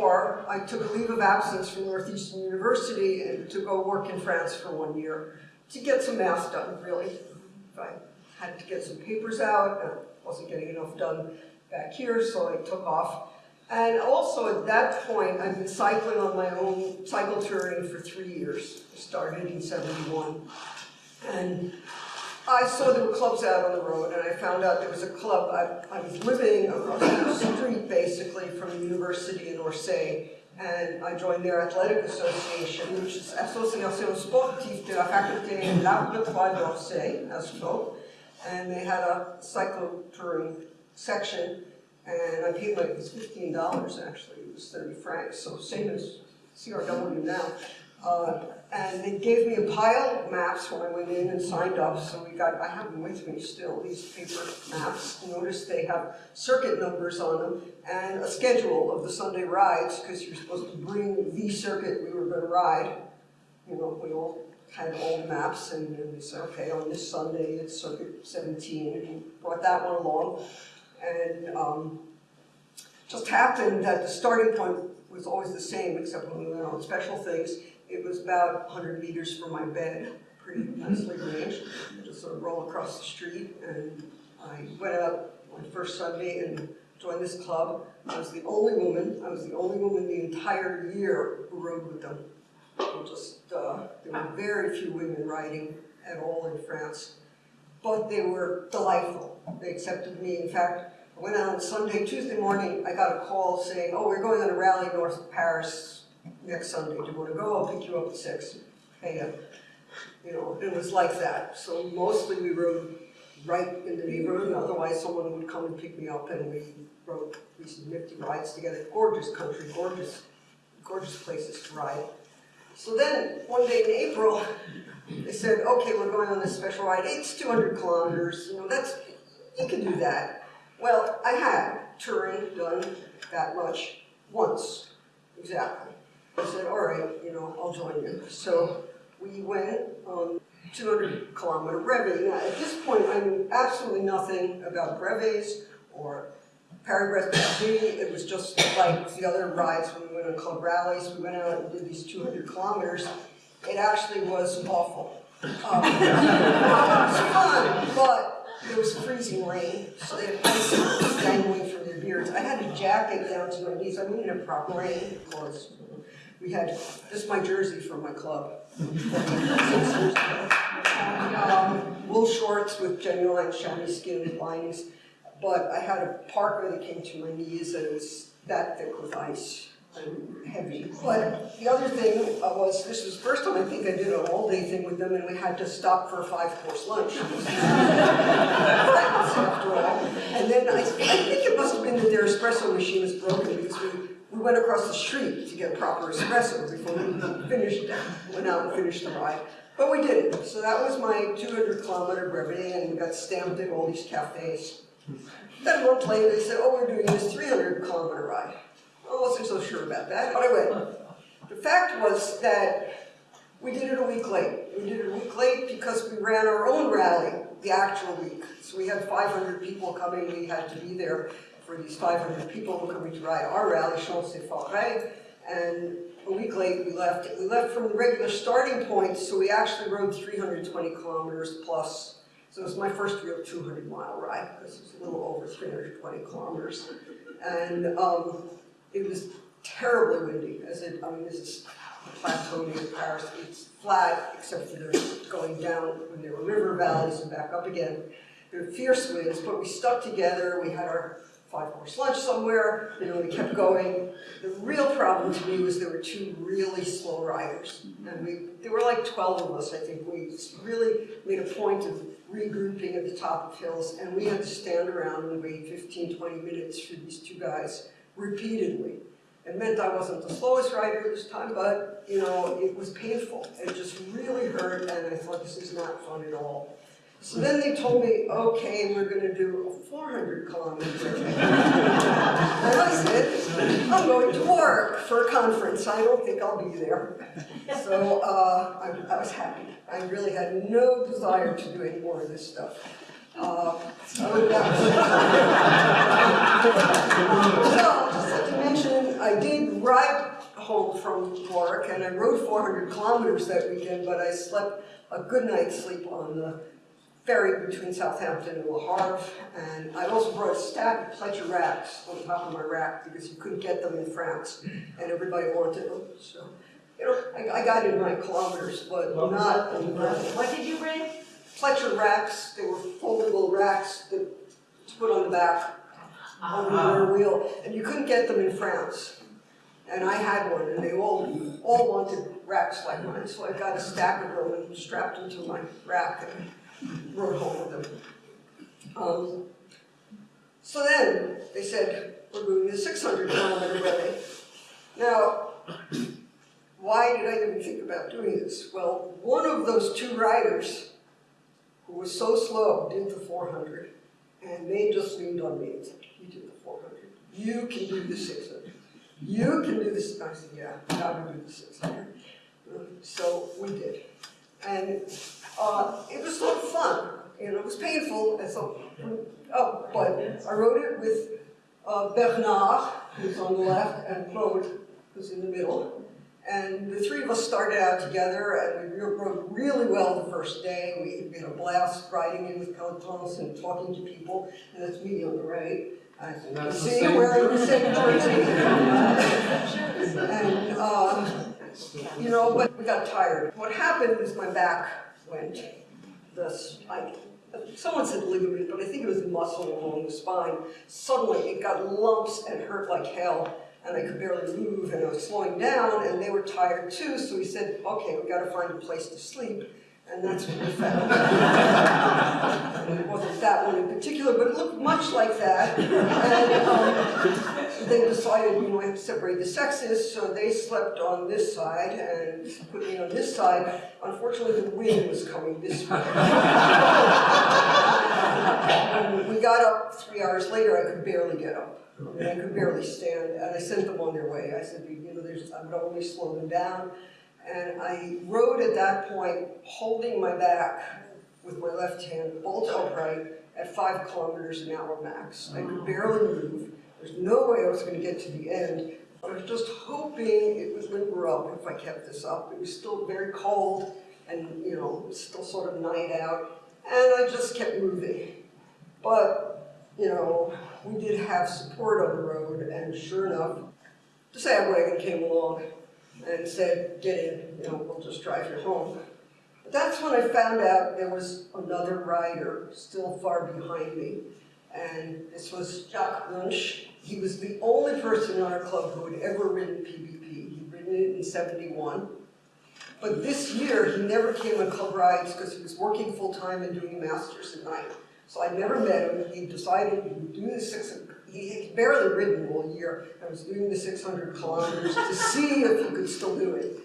in 1974, I took a leave of absence from Northeastern University and to go work in France for one year to get some math done, really. I had to get some papers out, and wasn't getting enough done back here, so I took off. And also at that point, I've been cycling on my own, cycle touring for three years. I started in 71. And I saw there were clubs out on the road, and I found out there was a club. I, I was living across the street, basically, from the university in Orsay, and I joined their athletic association, which is Association Sportive de la Faculté d'Arts de d'Orsay, ASFO, and they had a cycle touring section, and I paid like, it was fifteen dollars actually, it was thirty francs, so same as CRW now. Uh, and they gave me a pile of maps when I went in and signed up, so we got, I have them with me still, these paper maps. Notice they have circuit numbers on them and a schedule of the Sunday rides, because you're supposed to bring the circuit we were gonna ride. You know, we all had old maps, and then they said, okay, on this Sunday, it's circuit seventeen, and we brought that one along. And, um, just happened that the starting point was always the same, except when we went on special things. It was about 100 meters from my bed, pretty nicely arranged. I Just sort of roll across the street, and I went out on my first Sunday and joined this club. I was the only woman, I was the only woman the entire year who rode with them. Just, uh, there were very few women riding at all in France, but they were delightful. They accepted me. In fact, I went out on Sunday, Tuesday morning, I got a call saying, oh, we're going on a rally north of Paris next Sunday, do you want to go? I'll pick you up at six. Uh, you know, it was like that. So mostly we rode right in the neighborhood, otherwise someone would come and pick me up and we rode these nifty rides together. Gorgeous country, gorgeous, gorgeous places to ride. So then, one day in April, they said, okay, we're going on this special ride. It's 200 kilometers, you know, that's, you can do that. Well, I had touring done that much once, exactly. I said, all right, you know, I'll join you. So we went on 200 kilometer brevet. Now, at this point, I knew absolutely nothing about brevets or Paris-Brest It was just like the other rides when we went on club rallies. We went out and did these 200 kilometers. It actually was awful. Um, it was fun, but there was freezing rain, so they had icicles dangling from their beards. I had a jacket down to my knees. I needed a proper rain clothes. We had, this is my jersey from my club. um, wool shorts with genuine chamois skin linings, but I had a parka that came to my knees it was that thick with ice and heavy. But the other thing uh, was, this was the first time I think I did an all-day thing with them and we had to stop for a five-course lunch. after all. And then I, I think it must have been that their espresso machine was broken because we we went across the street to get a proper espresso before we finished, went out and finished the ride. But we did it. So that was my 200 kilometer brevity and we got stamped in all these cafes. Then month later they said, oh, we're doing this 300 kilometer ride. I wasn't so sure about that, but I went. The fact was that we did it a week late. We did it a week late because we ran our own rally the actual week. So we had 500 people coming, we had to be there for these 500 people who coming to ride our rally, Champs de Forêt, and a week late we left. We left from the regular starting point, so we actually rode 320 kilometers plus. So it was my first real 200 mile ride, because it was a little over 320 kilometers. And um, it was terribly windy, as it, I mean, this is plateau near Paris. It's flat, except for there's going down when there were river valleys and back up again. There were fierce winds, but we stuck together. We had our five-course lunch somewhere, you know, we kept going. The real problem to me was there were two really slow riders. And we, there were like 12 of us, I think. We really made a point of regrouping at the top of hills, and we had to stand around and wait 15, 20 minutes for these two guys repeatedly. It meant I wasn't the slowest rider this time, but, you know, it was painful. It just really hurt, and I thought this is not fun at all. So then they told me, okay, we're going to do a 400 kilometer and I said, I'm going to work for a conference. I don't think I'll be there. So uh, I, I, was happy. I really had no desire to do any more of this stuff. Uh, so, just to mention I did ride home from work and I rode four hundred kilometers that weekend, but I slept a good night's sleep on the ferry between Southampton and Le Havre. And I also brought a stack of Pletscher racks on top of my rack because you couldn't get them in France and everybody wanted them, so. You know, I, I got in my kilometers, but What was not on the. What did you bring? Pletscher racks, they were foldable racks that to put on the back on ah. the rear wheel, and you couldn't get them in France. And I had one, and they all, all wanted racks like mine, so I got a stack of them and strapped them to my rack and rode home with them. Um, so then, they said, we're doing the six hundred kilometer relay. Now, why did I even think about doing this? Well, one of those two riders who was so slow did the four hundred, and they just leaned on me and said, you did the four hundred, you can do the six hundred, you can do this, I said, yeah, I can do the six hundred. So we did, and, uh, it was sort of fun, you know, it was painful, and so, oh, but I wrote it with, uh, Bernard, who's on the left, and Claude, who's in the middle. And the three of us started out together and we rode really well the first day. We had a blast riding in with pelotons and talking to people, and that's me on the right. I And see wearing the same jersey. And, um, you know, but we got tired. What happened is my back went, this, I, someone said ligament, but I think it was the muscle along the spine. Suddenly it got lumps and hurt like hell and I could barely move and I was slowing down and they were tired too, so we said, okay, we gotta find a place to sleep. And that's what we found. And it wasn't that one in particular, but it looked much like that. And um, they decided, you know, we have to separate the sexes, so they slept on this side and put me on this side. Unfortunately, the wind was coming this way. We got up three hours later, I could barely get up. I could barely stand, and I sent them on their way. I said, you know, there's, I would only slow them down. And I rode at that point, holding my back with my left hand, bolt upright, at five kilometers an hour max. I could barely move. There's no way I was gonna get to the end. I was just hoping it would limber up if I kept this up. It was still very cold, and, you know, was still sort of night out. And I just kept moving. But, you know, we did have support on the road, and sure enough, the sag wagon came along and said, get in, you know, we'll just drive you home. But that's when I found out there was another rider still far behind me, and this was Jacques Lunch. He was the only person in our club who had ever ridden PBP. He'd ridden it in seventy-one. But this year, he never came on club rides because he was working full-time and doing masters at night. So I never met him, he decided he would do the six, he had barely ridden all year, I was doing the six hundred kilometers to see if he could still do it.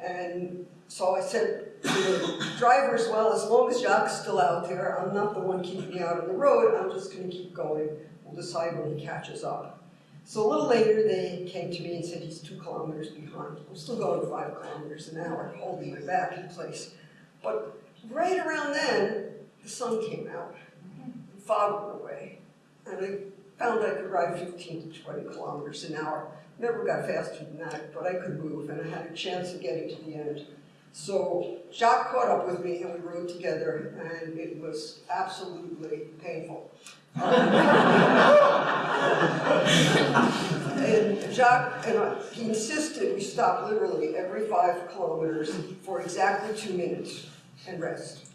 And so I said the drivers, well, as long as Jacques still out there, I'm not the one keeping out on the road, I'm just gonna keep going, we'll decide when he catches up. So a little later, they came to me and said he's two kilometers behind. I'm still going five kilometers an hour, holding my back in place. But right around then, the sun came out the fog went away, and I found I could ride 15 to 20 kilometers an hour. Never got faster than that, but I could move, and I had a chance of getting to the end. So Jacques caught up with me, and we rode together, and it was absolutely painful. and Jacques and I, he insisted we stop literally every five kilometers for exactly two minutes and rest.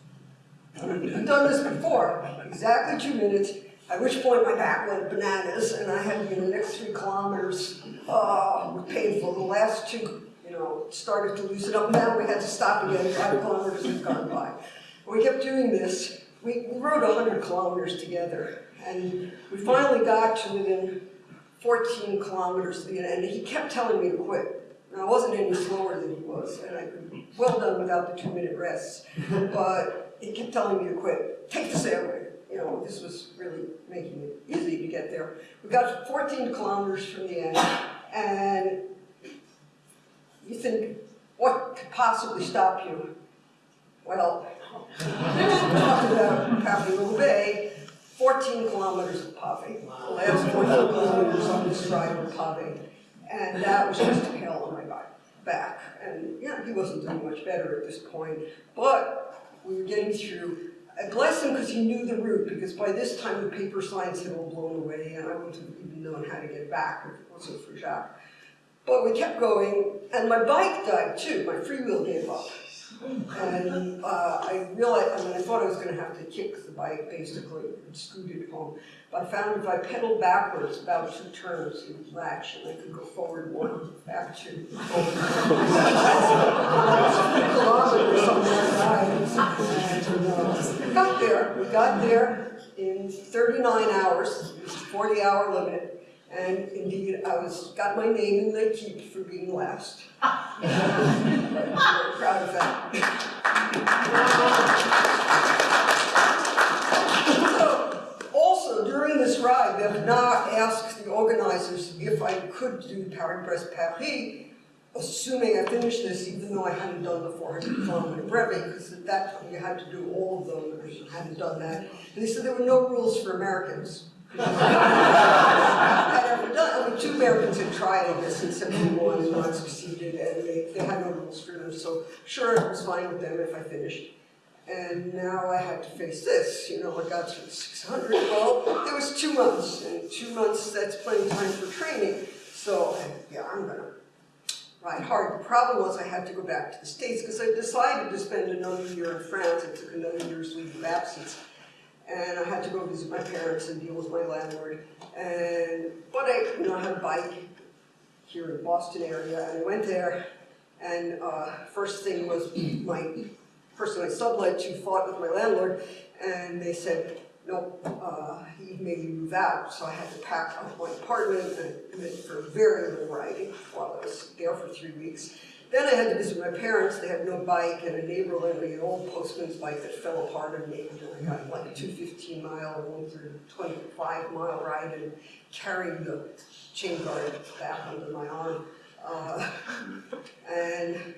I've done this before, exactly two minutes, at which point my back went bananas and I had, you know, the next three kilometers, uh, painful. The last two, started to loosen up. Now we had to stop again, five kilometers had gone by. We kept doing this. We, rode 100 kilometers together and we finally got to within 14 kilometers of the end and he kept telling me to quit. And I wasn't any slower than he was and I well done without the two minute rests. But he kept telling me to quit. Take the sandwich. You know, this was really making it easy to get there. We got 14 kilometers from the end, and you think, what could possibly stop you? Well, talked about Capital Bay, 14 kilometers of pave. The last 14 kilometers on this ride were pave. And that was just a hell on my back- back. And, yeah, he wasn't doing much better at this point, but we were getting through. I bless him because he knew the route, because by this time the paper signs had all blown away and I wouldn't have even known how to get back if it wasn't for Jacques. But we kept going, and my bike died too, my freewheel gave up. And uh, I realized, I mean, I thought I was gonna have to kick the bike basically and scoot it home. But I found if I pedaled backwards about two turns, it would latch and I could go forward one, back two. And uh, we got there, we got there in thirty-nine hours, it a forty-hour limit. And indeed, I was, got my name in the keep for being last. I'm proud of that. So, Also, during this ride, Bernard asked the organizers if I could do Paris-Brest-Paris, assuming I finished this, even though I hadn't done the 400 kilometer brevet, because at that time you had to do all of them, I hadn't done that. And they said there were no rules for Americans. Done, I mean, two Americans had tried, I guess, in seventy-one and not succeeded, and they, they had no rules for them, so sure, it was fine with them if I finished. And now I had to face this, you know, I got through six hundred, well, there was two months, and two months, that's plenty of time for training, so, yeah, I'm gonna ride hard. The problem was I had to go back to the States, because I decided to spend another year in France, I took another year's leave of absence and I had to go visit my parents and deal with my landlord. And but I, you know, I had a bike here in the Boston area, and I went there. And uh, first thing was my person I sublet to fought with my landlord, and they said, no, uh, he made me move out. So I had to pack up my apartment and commit for very little riding while I was there for three weeks. Then I had to visit my parents, they had no bike, and a neighbor lent me an old postman's bike that fell apart on me, and I got like a two fifteen mile, and one through twenty-five mile ride, and carrying the chain guard back under my arm. Uh, and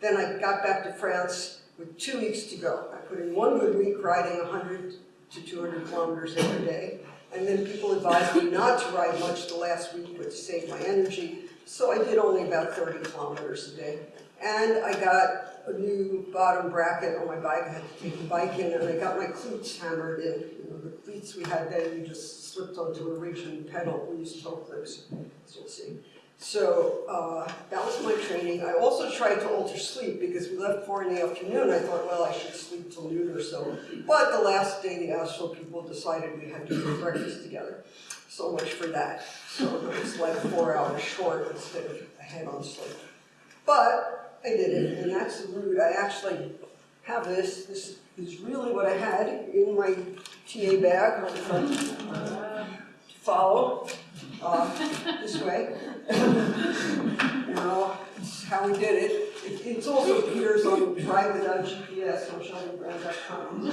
then I got back to France with two weeks to go. I put in one good week riding hundred to two hundred kilometers every day, and then people advised me not to ride much the last week, but to save my energy. So I did only about 30 kilometers a day. And I got a new bottom bracket on my bike. I had to take the bike in and I got my cleats hammered in. You know, the cleats we had then, you just slipped onto a rigid pedal. We used toe clips, as you'll see. So uh, that was my training. I also tried to alter sleep because we left four in the afternoon. I thought, well, I should sleep till noon or so. But the last day, the Astro people decided we had to eat breakfast together. So much for that. So it was like four hours short instead of ahead on sleep. But I did it, and that's the route. I actually have this. This is really what I had in my TA bag on the front to follow uh, this way. you know, it's how we did it. it it's also appears on Drive Without GPS on ShelbyBrand.com.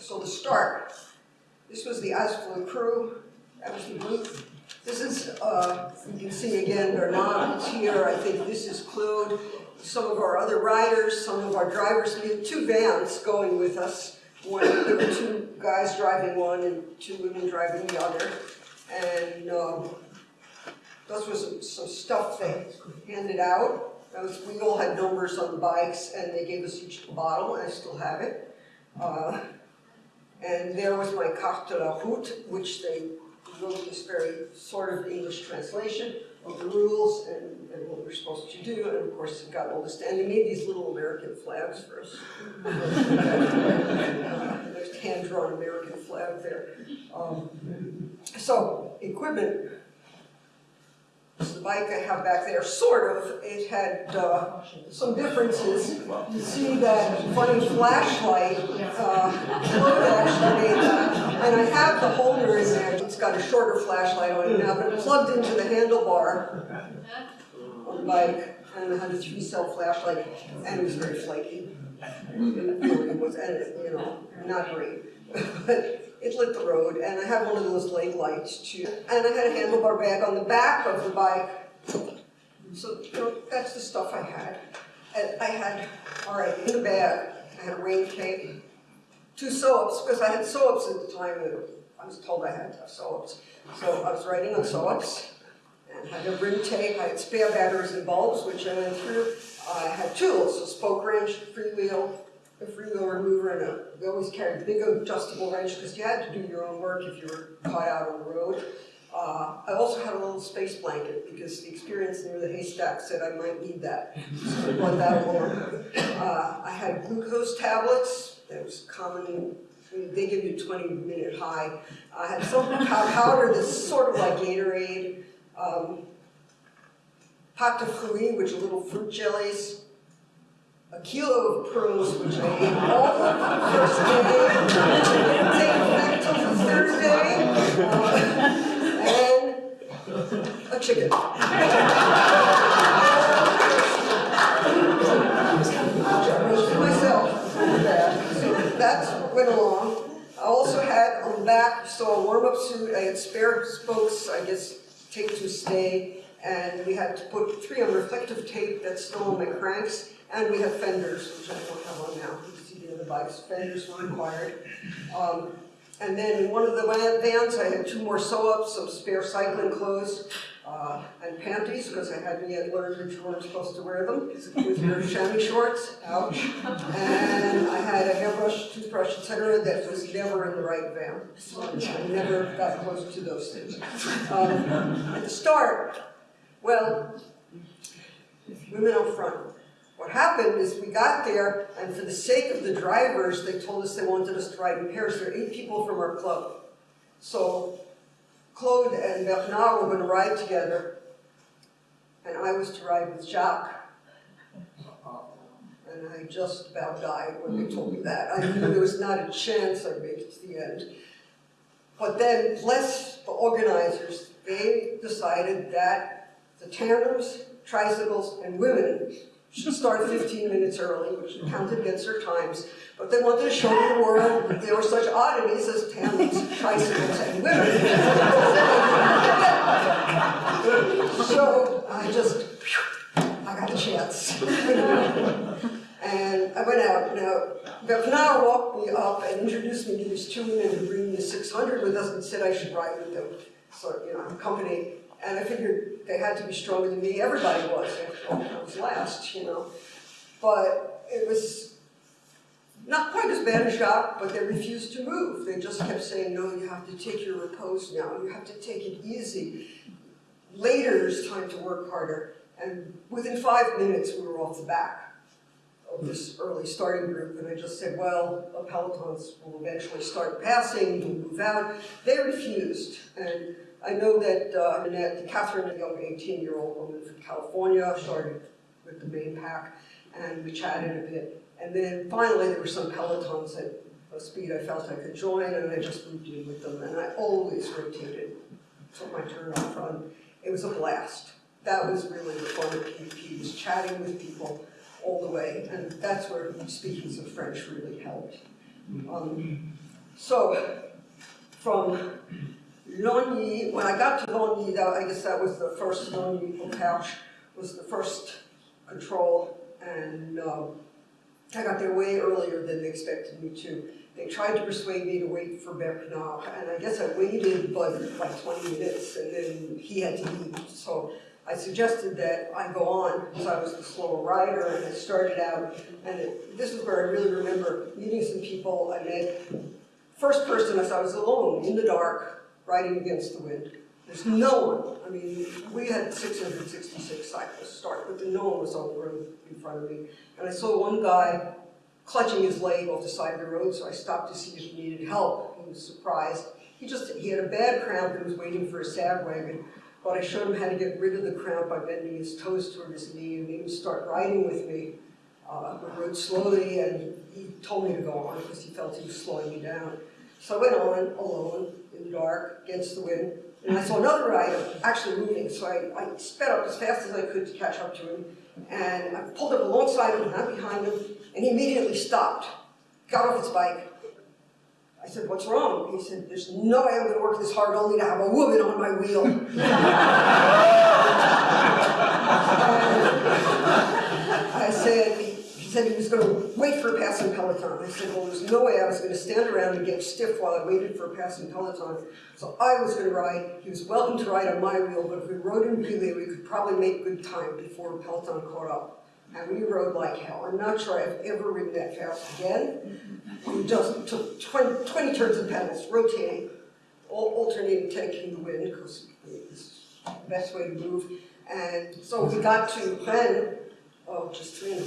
so the start. This was the ASFO crew. That was the booth. This is, uh, you can see again, Bernard is here. I think this is Claude. Some of our other riders, some of our drivers. We had two vans going with us. One, there were two guys driving one and two women driving the other. And um, those was some, some stuff they handed out. Was, we all had numbers on the bikes and they gave us each a bottle, and I still have it. Uh, and there was my carte de la route, which they wrote this very sort of English translation of the rules and, and what we're supposed to do. And of course, it got all this, and they made these little American flags for us. uh, there's hand-drawn American flag there. Um, so, equipment. The bike I have back there, sort of. It had uh, some differences. You see that funny flashlight, uh, actually made that. And I have the holder in there. It's got a shorter flashlight on it now, but it plugged into the handlebar on the bike. And it had a three-cell flashlight, and it was very flaky. It was, you know, not great. but it lit the road, and I had one of those leg lights too. And I had a handlebar bag on the back of the bike. So, you know, that's the stuff I had. And I had, all right, in the bag, I had a rain cape, two sew-ups, because I had sew-ups at the time, I was told I had sew-ups. So I was writing on sew-ups, and had a ring tape, I had spare batteries and bulbs, which I went through. I had tools, a spoke wrench, freewheel, a freewheel remover, and a, we always carried a big adjustable wrench, because you had to do your own work if you were caught out on the road. Uh, I also had a little space blanket, because the experience near the haystack said I might need that. So I brought that along. Uh, I had glucose tablets, that was common, I mean, they give you twenty minute high. I had some powder that's sort of like Gatorade, um, pâte de fruits, which are little fruit jellies, a kilo of pearls, which I ate all the first day, didn't take effect till the third uh, and a chicken. That went along. I also had on the back, so a warm-up suit, I had spare spokes, I guess, taped to stay, and we had to put three on reflective tape that's still on my cranks, and we have fenders, which I don't have on now, you see the other bikes, fenders were required. Um, and then in one of the vans, I had two more sew-ups, some spare cycling clothes, uh, and panties, because I hadn't yet learned that you weren't supposed to wear them, with your chamois shorts, ouch. And I had a hairbrush, toothbrush, etc. that was never in the right van. I never got close to those things. Um, At the start, well, women out front. What happened is we got there, and for the sake of the drivers, they told us they wanted us to ride in pairs. There are eight people from our club. So Claude and Bernard were going to ride together, and I was to ride with Jacques. And I just about died when they told me that. I knew there was not a chance I'd make it to the end. But then, bless the organizers, they decided that the tandems, tricycles, and women should start 15 minutes early, which counted against their times. But they wanted to show the world that there were such oddities as tandems, tricycles, and women. so I just, I got a chance. and I went out. Now, Bernard walked me up and introduced me to these two women who bring the 600 with us and said I should ride with them. So, you know, company. And I figured they had to be stronger than me. Everybody was. I was last, you know. But it was not quite as bad as Jacques, but they refused to move. They just kept saying, no, you have to take your repose now. You have to take it easy. Later is time to work harder. And within five minutes, we were off the back of this early starting group. And I just said, well, the pelotons will eventually start passing, we'll move out. They refused. And I know that uh, Annette, Catherine, a young 18-year-old woman from California, started with the main pack, and we chatted a bit. And then finally, there were some pelotons at a speed I felt I could join, and I just moved in with them. And I always rotated, took my turn up front. It was a blast. That was really the fun of PBP, was chatting with people all the way, and that's where speaking some French really helped. Um, so, from Longny, when I got to Longny, that, I guess that was the first Longny-au-Perche, was the first control, and um, I got there way earlier than they expected me to. They tried to persuade me to wait for Bernard, and I guess I waited, but like 20 minutes, and then he had to leave. So I suggested that I go on, because I was the slower rider, and I started out, and it, this is where I really remember meeting some people I met. First person, I saw, I was alone, in the dark, riding against the wind. There's no one. I mean, we had 666 cyclists start, but no one was on the road in front of me. And I saw one guy clutching his leg off the side of the road, so I stopped to see if he needed help. He was surprised. He just, he had a bad cramp and was waiting for a sag wagon. But I showed him how to get rid of the cramp by bending his toes toward his knee and made him start riding with me. Uh, I rode slowly and he told me to go on because he felt he was slowing me down. So I went on alone in the dark against the wind and I saw another rider actually moving, so I, I sped up as fast as I could to catch up to him. And I pulled up alongside him, not behind him, and he immediately stopped, got off his bike. I said, what's wrong? He said, there's no way I'm gonna work this hard only to have a woman on my wheel. I said, said he was gonna wait for a passing Peloton. I said, well, there's no way I was gonna stand around and get stiff while I waited for a passing Peloton. So I was gonna ride, he was welcome to ride on my wheel, but if we rode in relay, we could probably make good time before Peloton caught up. And we rode like hell. I'm not sure I've ever ridden that fast again. We just took 20, 20 turns of pedals, rotating, al- alternating taking the wind, because it's the best way to move. And so we got to Rennes, oh, just ran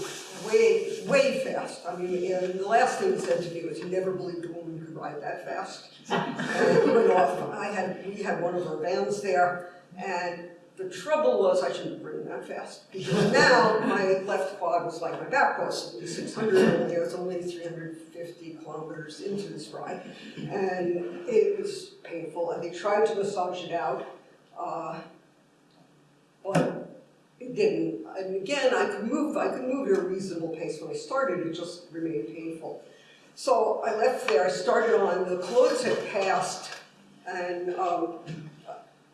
way, way fast. I mean, and the last thing he said to me was, he never believed a woman could ride that fast. And he went off, I had, we had one of our vans there, and the trouble was I shouldn't have ridden that fast. Because now my left quad was like my back was, it was six hundred, and there was only three hundred fifty kilometers into this ride. And it was painful, and they tried to massage it out, uh, but didn't. And again, I could move, I could move at a reasonable pace when I started, it just remained painful. So I left there, I started on, the clothes had passed, and um,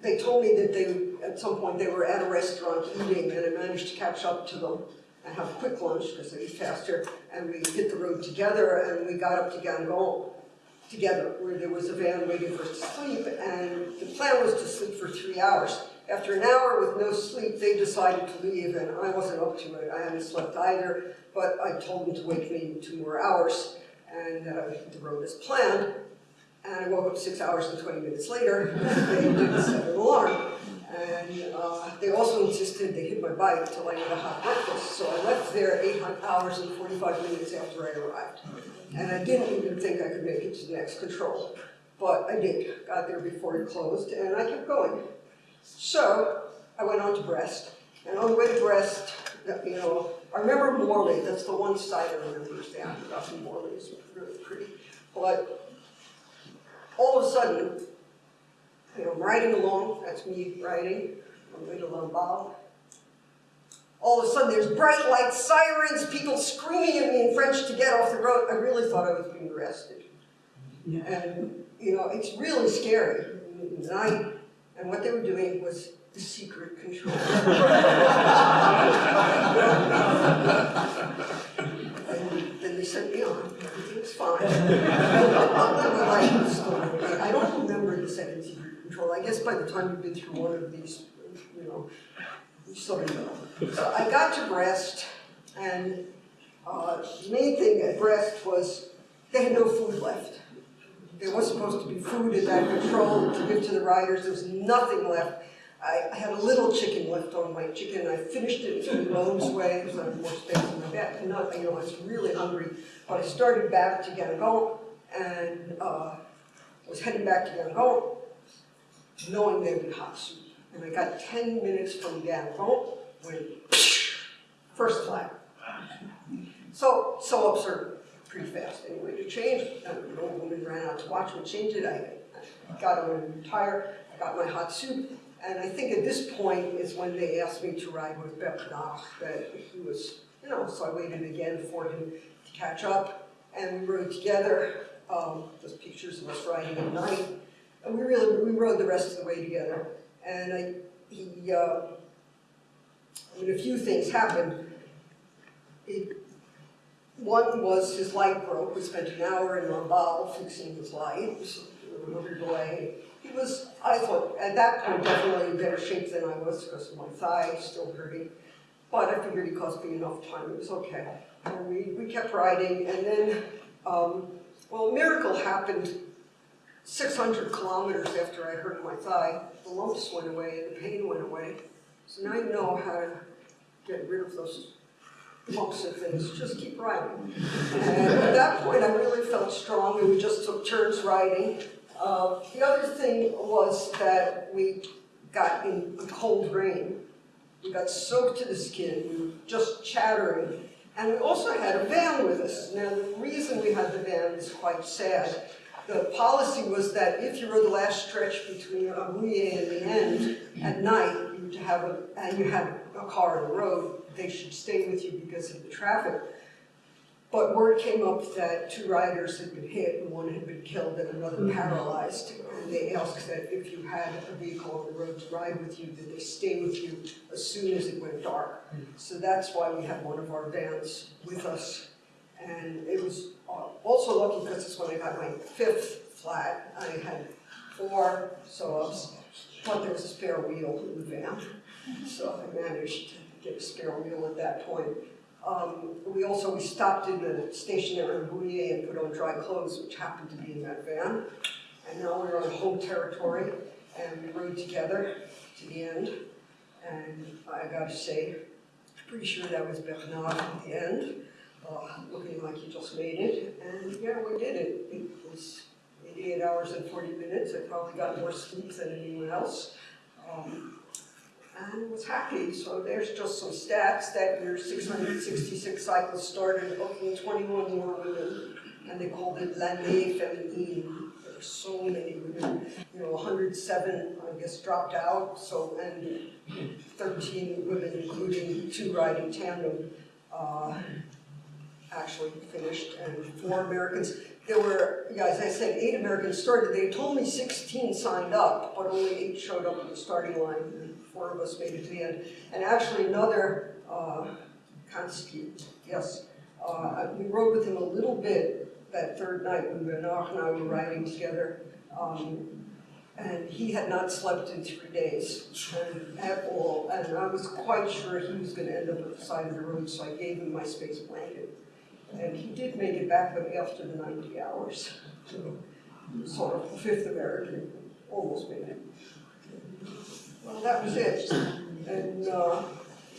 they told me that they, at some point, they were at a restaurant eating, and I managed to catch up to them and have a quick lunch, because they eat faster, and we hit the road together, and we got up to Guingamp together, where there was a van waiting for us to sleep, and the plan was to sleep for three hours. After an hour with no sleep, they decided to leave, and I wasn't up to it, I hadn't slept either, but I told them to wake me in two more hours, and uh, hit the road as planned, and I woke up six hours and twenty minutes later, they didn't set an alarm. And uh, they also insisted they hit my bike until I ate a hot breakfast, so I left there eight hours and forty-five minutes after I arrived. And I didn't even think I could make it to the next control, but I did, got there before it closed, and I kept going. So, I went on to Brest, and on the way to Brest, you know, I remember Morlaix, that's the one side I remember is the aqueduct in Morlaix, it's really pretty. But all of a sudden, you know, I'm riding along, that's me riding, on the way to Lamballe. All of a sudden, there's bright lights, sirens, people screaming at me in French to get off the road. I really thought I was being arrested. And, you know, it's really scary. And I, and what they were doing was the secret control. And then they sent me on, everything's fine. I I don't remember the second secret control, I guess by the time you've been through one of these, you know, you sort of know. So I got to Brest, and, uh, the main thing at Brest was, they had no food left. There was supposed to be food in that control to give to the riders, there was nothing left. I, had a little chicken left on my chicken, I finished it in the Bones way, because I had more space in my back, and not, you know, I was really hungry. But I started back to Guingamp, and, uh, was heading back to Guingamp, knowing there'd be hot soup. And I got ten minutes from Guingamp, when, first flag. So, so absurd, pretty fast anyway to change. the old woman ran out to watch me change it. I got on a new tire, I got my hot soup, and I think at this point is when they asked me to ride with Bernard, that he was, you know, so I waited again for him to catch up, and we rode together. Um, there's pictures of us riding at night, and we really, we rode the rest of the way together. And I, he, uh, I mean, a few things happened. It, one was his light broke, we spent an hour in Lamballe fixing his light, there was another delay. He was, I thought, at that point, definitely in better shape than I was because my thigh still hurting. But I figured he cost me enough time, it was okay. And we, we kept riding, and then, um, well, a miracle happened six hundred kilometers after I hurt my thigh. The lumps went away and the pain went away. So now you know how to get rid of those lumps of things, just keep riding. And at that point, I really felt strong, and we just took turns riding. Uh, the other thing was that we got in a cold rain. We got soaked to the skin, we were just chattering. And we also had a van with us. Now, the reason we had the van is quite sad. The policy was that if you were the last stretch between Abuye and the end at night, you have a, and you had a car on the road, they should stay with you because of the traffic. But word came up that two riders had been hit and one had been killed and another paralyzed. And they asked that if you had a vehicle on the road to ride with you, that they stay with you as soon as it went dark. So that's why we had one of our vans with us. And it was uh, also lucky because it's when I got my fifth flat. I had four sew-ups, but there was a spare wheel in the van. So I managed to get a spare wheel at that point. Um, we also, we stopped in the station in Bouyer and put on dry clothes, which happened to be in that van. And now we're on home territory and we rode together to the end. And I gotta say, I'm pretty sure that was Bernard at the end, uh, looking like he just made it. And yeah, we did it. It was eighty-eight hours and forty minutes. I probably got more sleep than anyone else. Um, and was happy. So there's just some stats that your 666 cycles started, booking 21 more women, and they called it l'année féminine. There were so many women, you know, 107, I guess, dropped out. So and 13 women, including two riding tandem, uh, actually finished, and four Americans. There were, yeah, as I said, eight Americans started. They told me 16 signed up, but only eight showed up at the starting line, four of us made it to the end. And actually, another uh, Kansky, yes, uh, we rode with him a little bit that third night when Bernard and I were riding together. Um, and he had not slept in three days and, at all, and I was quite sure he was going to end up at the side of the road, so I gave him my space blanket. And he did make it back, but after the 90 hours. So, sort of fifth American, almost made it. That was it. And uh,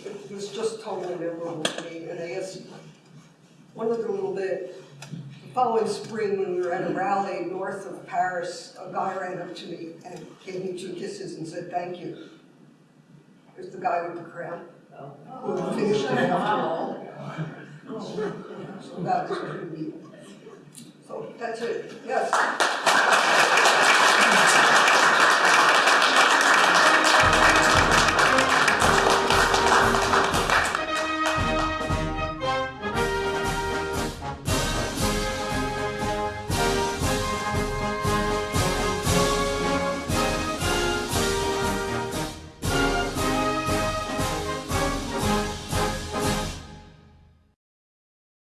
it was just totally memorable to me. And I guess one other little bit, the following spring when we were at a rally north of Paris, a guy ran up to me and gave me two kisses and said, thank you. It was the guy with the crown, who finished it after all. So that was pretty neat. So that's it, yes.